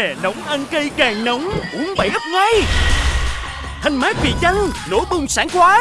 Hè nóng, ăn cây càng nóng, Uống bảy ấp ngay. Thanh mát vị chanh nổ bung sảng khoái